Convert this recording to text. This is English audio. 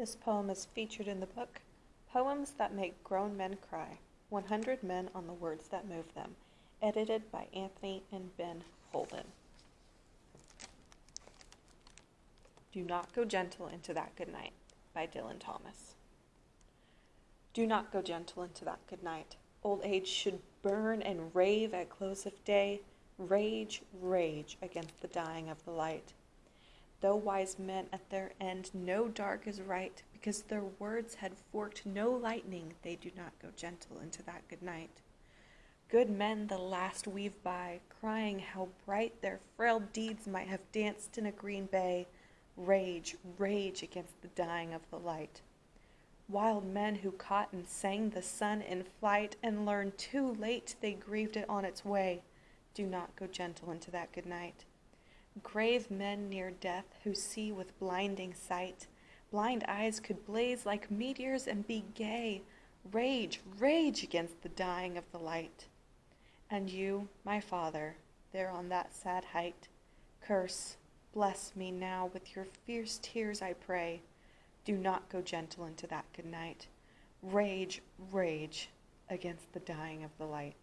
This poem is featured in the book Poems That Make Grown Men Cry 100 Men on the Words That Move Them, edited by Anthony and Ben Holden. Do Not Go Gentle Into That Good Night by Dylan Thomas. Do not go gentle into that good night. Old age should burn and rave at close of day, rage, rage against the dying of the light. Though wise men at their end know dark is right, because their words had forked no lightning, they do not go gentle into that good night. Good men the last weave by, crying how bright their frail deeds might have danced in a green bay, rage, rage against the dying of the light. Wild men who caught and sang the sun in flight and learned too late they grieved it on its way, do not go gentle into that good night. Grave men near death who see with blinding sight, blind eyes could blaze like meteors and be gay, rage, rage against the dying of the light. And you, my father, there on that sad height, curse, bless me now with your fierce tears, I pray. Do not go gentle into that good night. Rage, rage against the dying of the light.